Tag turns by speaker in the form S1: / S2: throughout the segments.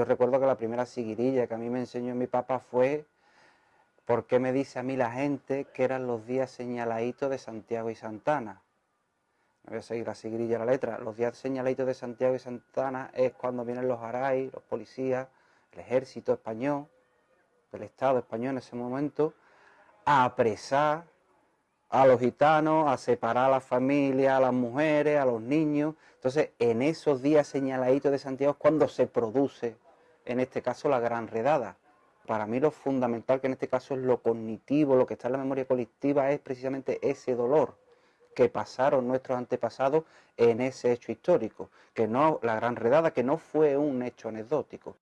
S1: Yo recuerdo que la primera siguirilla que a mí me enseñó mi papá fue ¿por qué me dice a mí la gente que eran los días señaladitos de Santiago y Santana? Voy a seguir la siguirilla la letra. Los días señaladitos de Santiago y Santana es cuando vienen los aray, los policías, el ejército español, del Estado español en ese momento, a apresar a los gitanos, a separar a la familia, a las mujeres, a los niños. Entonces, en esos días señaladitos de Santiago es cuando se produce, en este caso, la gran redada. Para mí lo fundamental, que en este caso es lo cognitivo, lo que está en la memoria colectiva, es precisamente ese dolor que pasaron nuestros antepasados en ese hecho histórico, que no, la gran redada, que no fue un hecho anecdótico.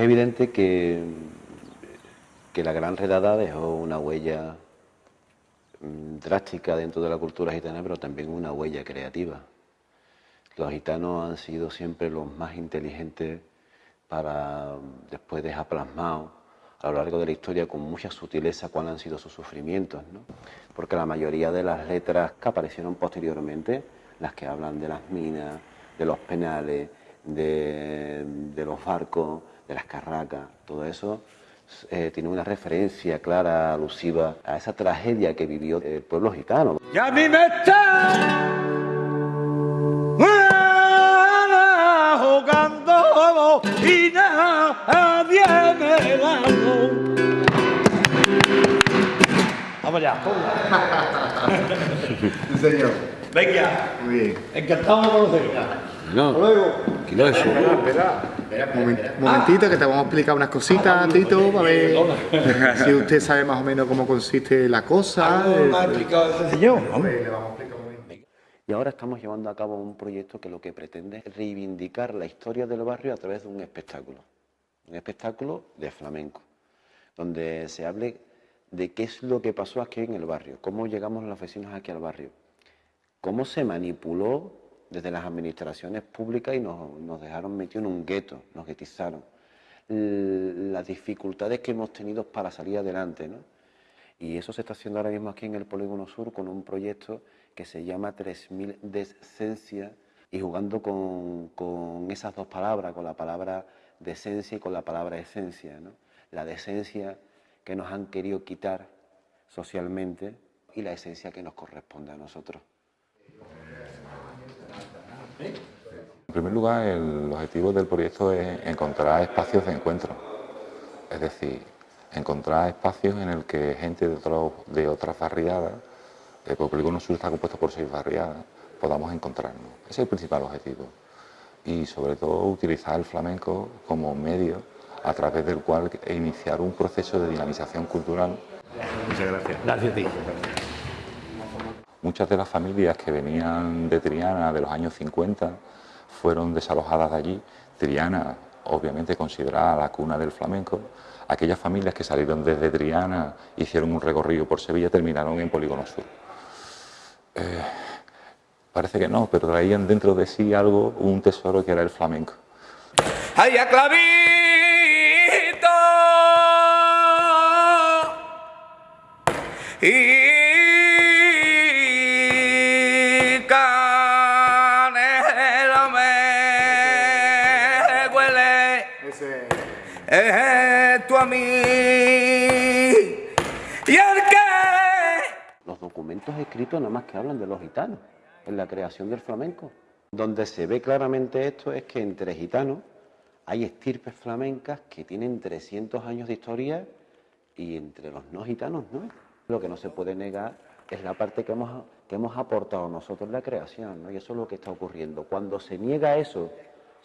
S2: Es evidente que, que la gran redada dejó una huella mm, drástica dentro de la cultura gitana, pero también una huella creativa. Los gitanos han sido siempre los más inteligentes para después dejar plasmado a lo largo de la historia con mucha sutileza cuáles han sido sus sufrimientos, ¿no? porque la mayoría de las letras que aparecieron posteriormente, las que hablan de las minas, de los penales, de, de los barcos, de las carracas, todo eso eh, tiene una referencia clara, alusiva a esa tragedia que vivió el pueblo gitano.
S3: Y a mí me está jugando y nadie me la Vamos allá.
S4: Sí, señor.
S3: Venga.
S4: Muy bien.
S3: Encantado de conocerla.
S2: No, eso.
S4: Momen- momentito que te vamos a explicar unas cositas, Tito, a ver si usted sabe más o menos cómo consiste la cosa.
S3: ¿Algo
S4: eh,
S3: me ha explicado ese señor?
S4: Hombre, le vamos a explicar muy bien.
S2: Y ahora estamos llevando a cabo un proyecto que lo que pretende es reivindicar la historia del barrio a través de un espectáculo. Un espectáculo de flamenco, donde se hable de qué es lo que pasó aquí en el barrio, cómo llegamos los vecinos aquí al barrio, cómo se manipuló desde las administraciones públicas y nos, nos dejaron metidos en un gueto, nos guetizaron. Las dificultades que hemos tenido para salir adelante, ¿no? Y eso se está haciendo ahora mismo aquí en el Polígono Sur con un proyecto que se llama 3000 Decencia y jugando con, con esas dos palabras, con la palabra decencia y con la palabra esencia. ¿no? La decencia que nos han querido quitar socialmente y la esencia que nos corresponde a nosotros.
S5: En primer lugar, el objetivo del proyecto es encontrar espacios de encuentro, es decir, encontrar espacios en el que gente de, otro- de otras barriadas, eh, porque el Polígono Sur está compuesto por seis barriadas, podamos encontrarnos. Ese es el principal objetivo. Y sobre todo utilizar el flamenco como medio a través del cual iniciar un proceso de dinamización cultural
S3: Gracias a ti.
S5: Muchas de las familias que venían de Triana de los años 50 fueron desalojadas de allí. Triana, obviamente considerada la cuna del flamenco. Aquellas familias que salieron desde Triana, hicieron un recorrido por Sevilla, terminaron en Polígono Sur. Eh, parece que no, pero traían dentro de sí algo, un tesoro que era el flamenco.
S3: ¡Ay! Y a mí. Y el que
S2: Los documentos escritos nada más que hablan de los gitanos, en la creación del flamenco. Donde se ve claramente esto es que entre gitanos hay estirpes flamencas que tienen 300 años de historia y entre los no gitanos no. Lo que no se puede negar es la parte que hemos, que hemos aportado nosotros la creación, ¿no? y eso es lo que está ocurriendo. Cuando se niega eso,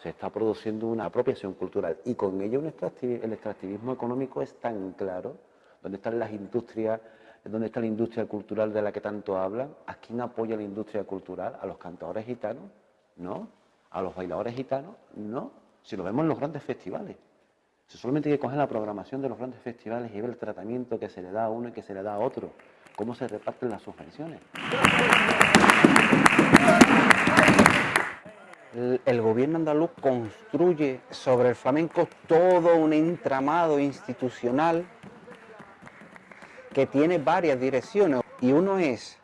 S2: se está produciendo una apropiación cultural y con ello un extractivi- el extractivismo económico es tan claro, donde están las industrias, donde está la industria cultural de la que tanto hablan, ¿a quién apoya la industria cultural? ¿A los cantadores gitanos? No. ¿A los bailadores gitanos? No. Si lo vemos en los grandes festivales. Si solamente hay que coger la programación de los grandes festivales y ver el tratamiento que se le da a uno y que se le da a otro, cómo se reparten las subvenciones.
S1: Andaluz construye sobre el flamenco todo un entramado institucional que tiene varias direcciones y uno es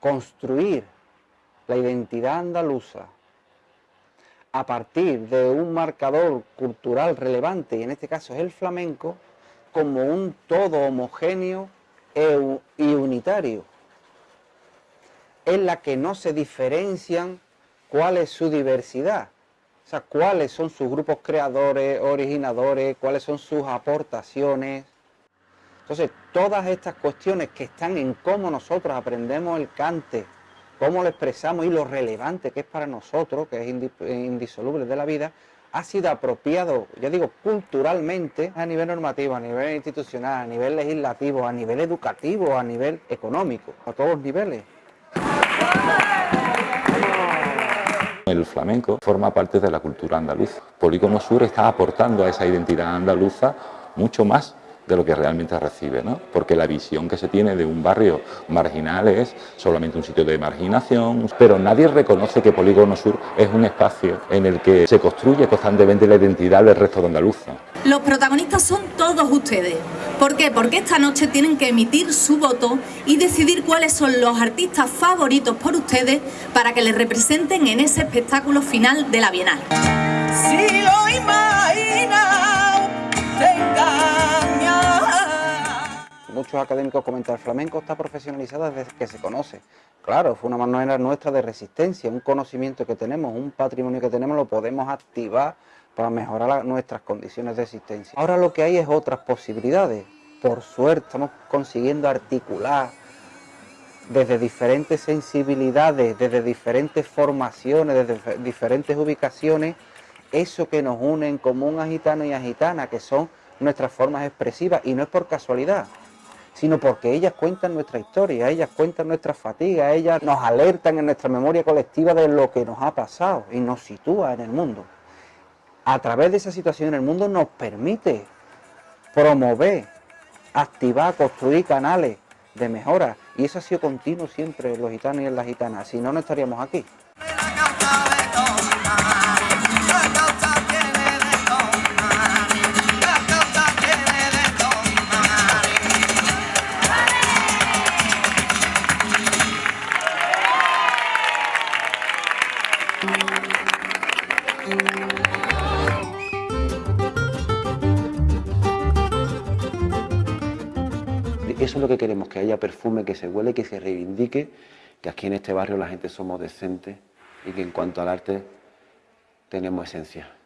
S1: construir la identidad andaluza a partir de un marcador cultural relevante, y en este caso es el flamenco, como un todo homogéneo e y unitario, en la que no se diferencian cuál es su diversidad, o sea, cuáles son sus grupos creadores, originadores, cuáles son sus aportaciones. Entonces, todas estas cuestiones que están en cómo nosotros aprendemos el cante, cómo lo expresamos y lo relevante que es para nosotros, que es indi- indisoluble de la vida, ha sido apropiado, ya digo, culturalmente, a nivel normativo, a nivel institucional, a nivel legislativo, a nivel educativo, a nivel económico, a todos los niveles.
S5: El flamenco forma parte de la cultura andaluza. Polígono Sur está aportando a esa identidad andaluza mucho más de lo que realmente recibe, ¿no? Porque la visión que se tiene de un barrio marginal es solamente un sitio de marginación, pero nadie reconoce que Polígono Sur es un espacio en el que se construye constantemente la identidad del resto de Andaluza.
S6: Los protagonistas son todos ustedes. ¿Por qué? Porque esta noche tienen que emitir su voto y decidir cuáles son los artistas favoritos por ustedes para que les representen en ese espectáculo final de la Bienal.
S7: Si lo engañas.
S1: Muchos académicos comentan, el flamenco está profesionalizado desde que se conoce. Claro, fue una manera nuestra de resistencia, un conocimiento que tenemos, un patrimonio que tenemos, lo podemos activar para mejorar nuestras condiciones de existencia. Ahora lo que hay es otras posibilidades. Por suerte estamos consiguiendo articular desde diferentes sensibilidades, desde diferentes formaciones, desde dif- diferentes ubicaciones, eso que nos une en común a gitanos y a gitanas, que son nuestras formas expresivas, y no es por casualidad, sino porque ellas cuentan nuestra historia, ellas cuentan nuestras fatigas, ellas nos alertan en nuestra memoria colectiva de lo que nos ha pasado y nos sitúa en el mundo. A través de esa situación el mundo nos permite promover, activar, construir canales de mejora. Y eso ha sido continuo siempre los gitanos y las gitanas. Si no, no estaríamos aquí.
S2: Eso es lo que queremos, que haya perfume, que se huele, que se reivindique, que aquí en este barrio la gente somos decentes y que en cuanto al arte tenemos esencia.